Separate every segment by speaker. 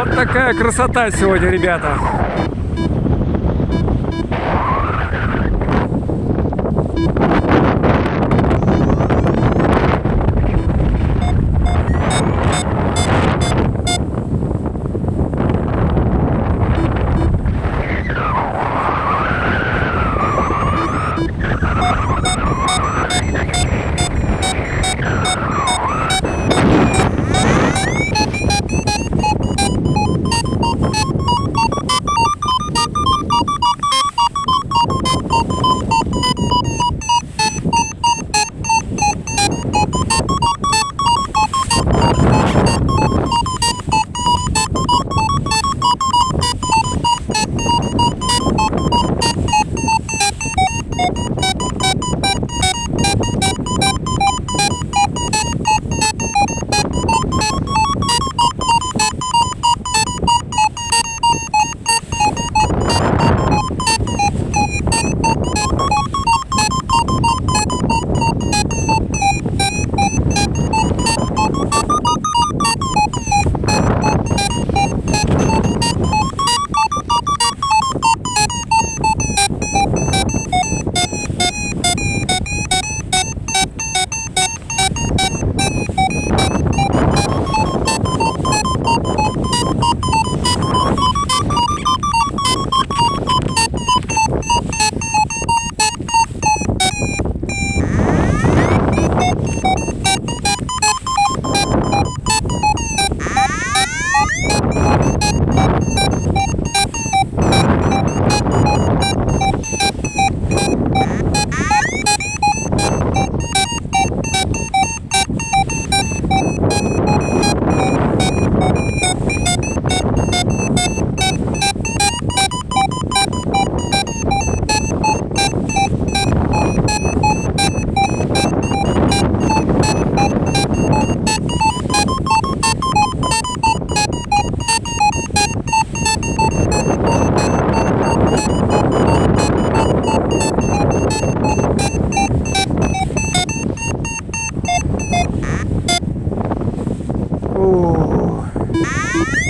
Speaker 1: Вот такая красота сегодня, ребята. Ah!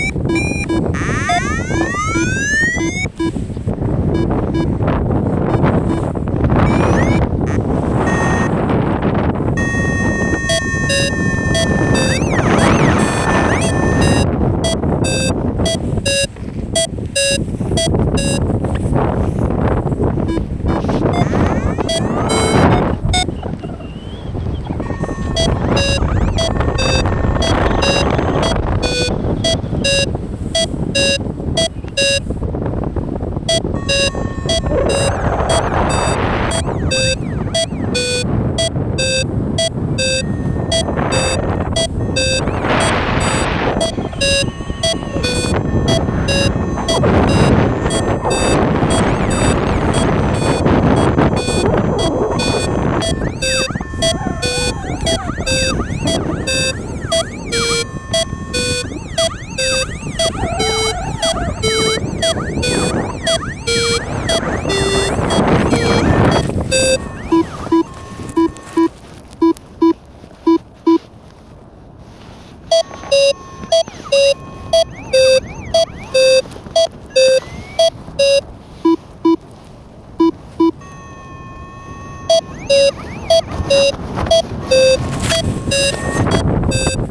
Speaker 2: Beep, beep, beep, beep, beep, beep.